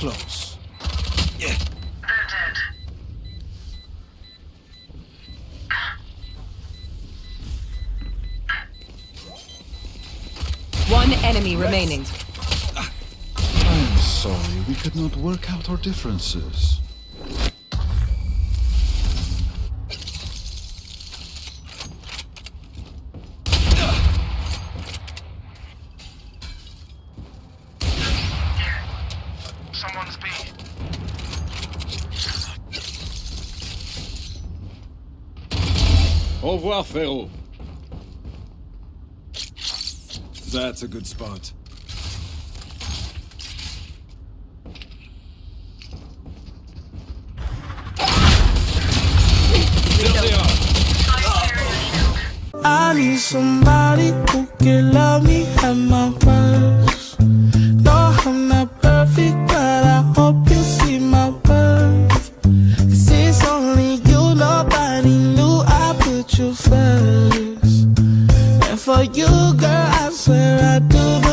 close. They're. One enemy remaining. I am sorry, we could not work out our differences. Someone's B. Au revoir, frérot. That's a good spot. There they are. Side area shield. I need somebody who can love me at my worst. You first. And for you, girl, I swear I do